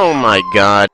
Oh my god.